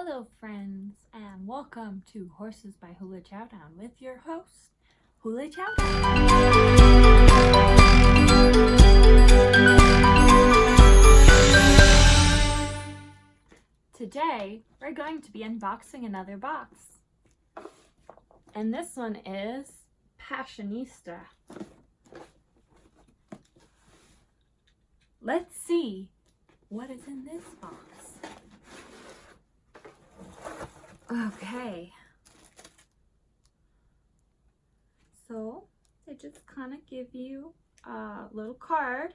Hello friends and welcome to Horses by Hula Chowdown with your host, Hula Chowdown. Today we're going to be unboxing another box. And this one is Passionista. Let's see what is in this box. Okay. So they just kind of give you a little card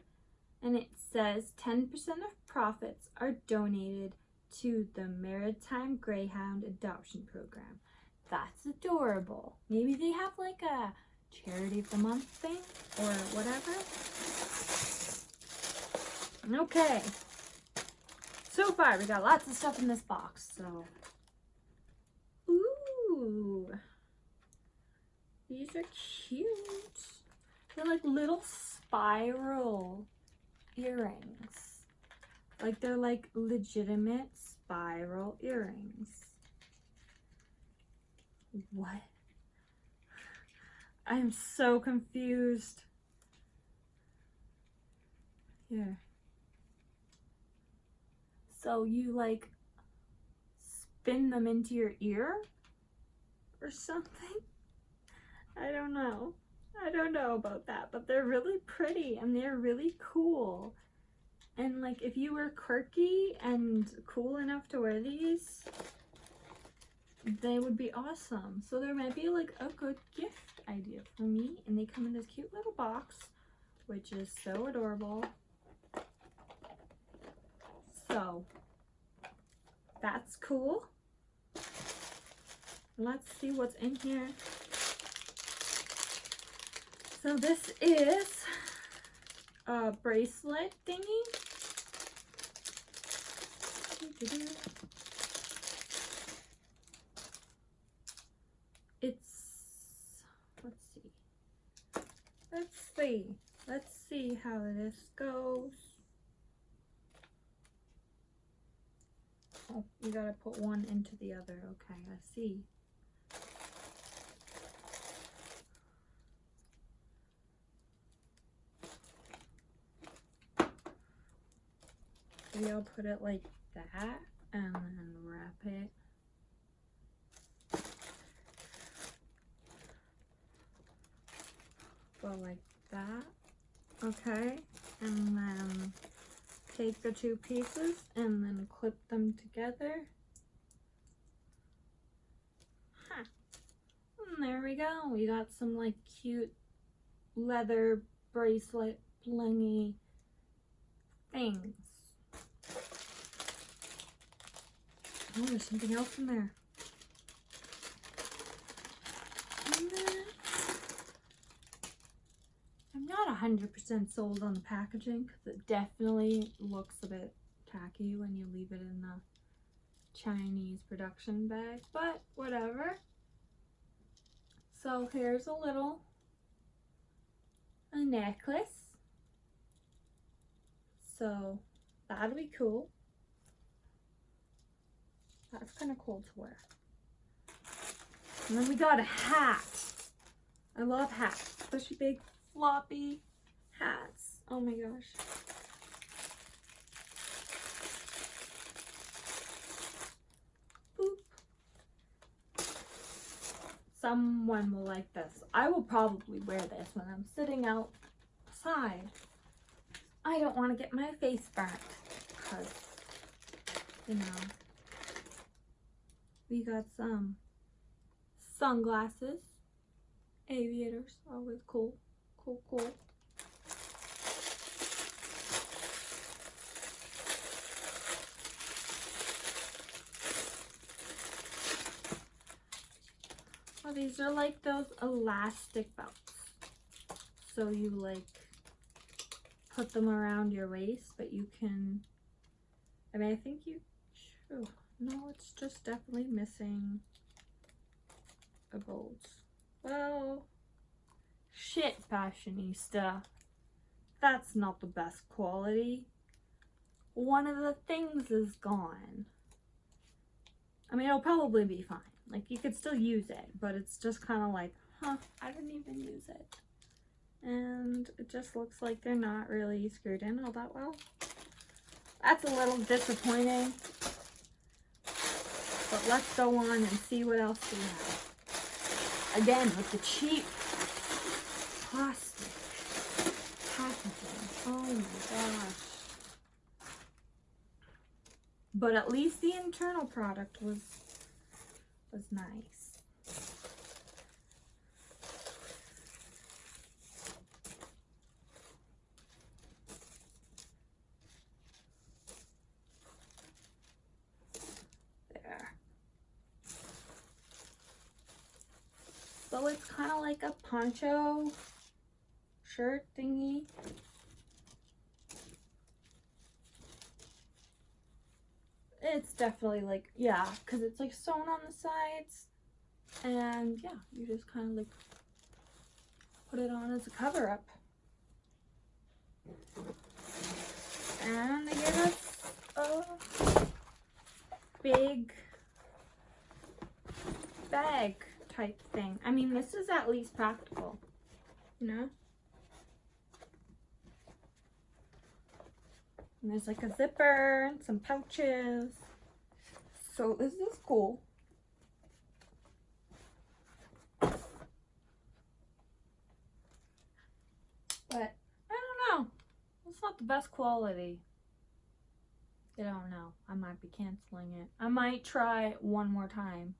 and it says 10% of profits are donated to the Maritime Greyhound Adoption Program. That's adorable. Maybe they have like a charity of the month thing or whatever. Okay. So far, we got lots of stuff in this box, so. Ooh. These are cute. They're like little spiral earrings. Like they're like legitimate spiral earrings. What? I'm so confused. Here. So you like spin them into your ear or something? I don't know. I don't know about that, but they're really pretty and they're really cool. And like if you were quirky and cool enough to wear these, they would be awesome. So there might be like a good gift idea for me. And they come in this cute little box, which is so adorable. So that's cool. Let's see what's in here. So this is a bracelet thingy. It's, let's see. Let's see. Let's see how this goes. Oh, you gotta put one into the other. Okay, I see. Maybe I'll put it like that and then wrap it. Go like that. Okay, and then take the two pieces and then clip them together. Huh. And there we go. We got some like cute leather bracelet blingy things. Oh, there's something else in there. I'm not 100% sold on the packaging because it definitely looks a bit tacky when you leave it in the Chinese production bag, but whatever. So here's a little a necklace. So that'll be cool. That's kind of cool to wear. And then we got a hat. I love hats, especially big floppy hats. Oh my gosh. Boop. Someone will like this. I will probably wear this when I'm sitting outside. I don't want to get my face burnt because, you know, we got some sunglasses, aviators, always cool, cool, cool. Oh, these are like those elastic belts. So you like put them around your waist, but you can, I mean, I think you, oh, no, it's just definitely missing a bolt. Well, shit, fashionista. That's not the best quality. One of the things is gone. I mean, it'll probably be fine. Like, you could still use it, but it's just kind of like, huh, I didn't even use it. And it just looks like they're not really screwed in all that well. That's a little disappointing. But let's go on and see what else we have. Again, with the cheap plastic packaging. Oh my gosh. But at least the internal product was was nice. There. So it's kind of like a poncho shirt thingy. It's definitely like, yeah, because it's like sewn on the sides. And yeah, you just kind of like put it on as a cover up. And they gave us a big bag type thing. I mean, this is at least practical, you know? And there's like a zipper and some pouches. So this is cool. But I don't know. It's not the best quality. I don't know. I might be canceling it. I might try one more time.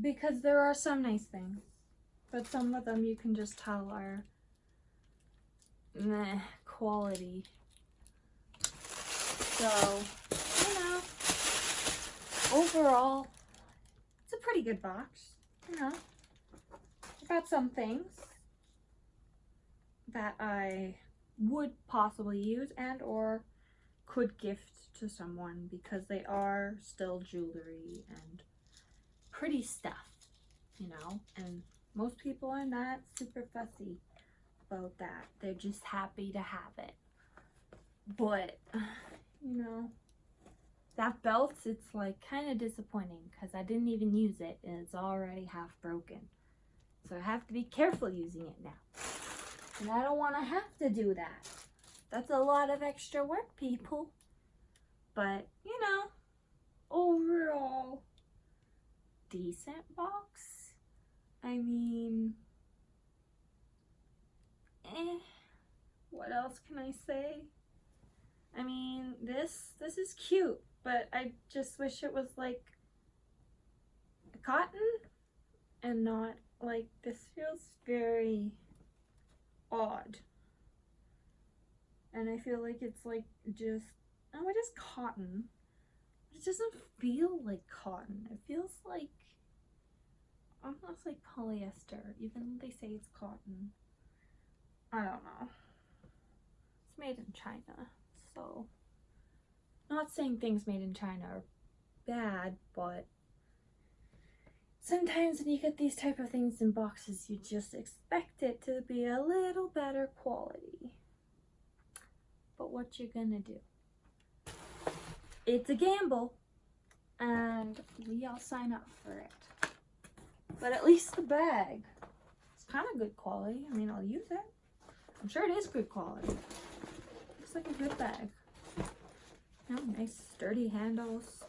Because there are some nice things. But some of them you can just tell are meh quality. So, you know, overall, it's a pretty good box. You know, I got some things that I would possibly use and or could gift to someone because they are still jewelry and pretty stuff, you know, and most people are not super fussy about that. They're just happy to have it. But you know, that belt, it's like kind of disappointing because I didn't even use it and it's already half broken. So I have to be careful using it now. And I don't want to have to do that. That's a lot of extra work, people. But, you know, overall, decent box. I mean, eh, what else can I say? I mean, this this is cute, but I just wish it was like cotton and not like this feels very odd. And I feel like it's like just oh it is cotton. It doesn't feel like cotton. It feels like almost like polyester, even though they say it's cotton. I don't know. It's made in China so not saying things made in China are bad, but sometimes when you get these type of things in boxes, you just expect it to be a little better quality. But what you're gonna do? It's a gamble, and we all sign up for it. But at least the bag, it's kind of good quality. I mean, I'll use it. I'm sure it is good quality Looks like a good bag. Oh, nice sturdy handles.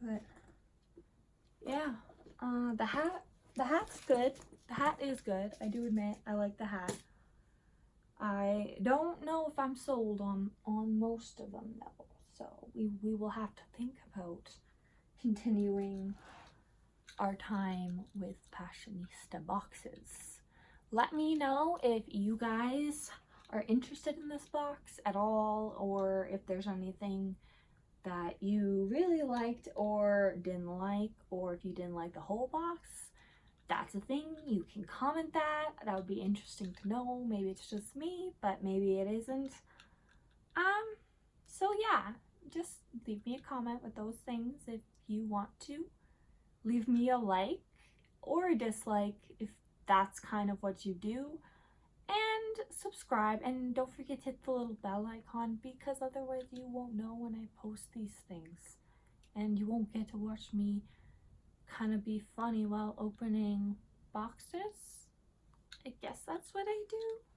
But yeah, uh, the hat, the hat's good. The hat is good. I do admit I like the hat. I don't know if I'm sold on on most of them though. So we, we will have to think about continuing our time with Passionista boxes. Let me know if you guys are interested in this box at all or if there's anything that you really liked or didn't like or if you didn't like the whole box. That's a thing. You can comment that. That would be interesting to know. Maybe it's just me but maybe it isn't. Um so yeah just leave me a comment with those things if you want to leave me a like or a dislike if that's kind of what you do and subscribe and don't forget to hit the little bell icon because otherwise you won't know when I post these things and you won't get to watch me kind of be funny while opening boxes. I guess that's what I do.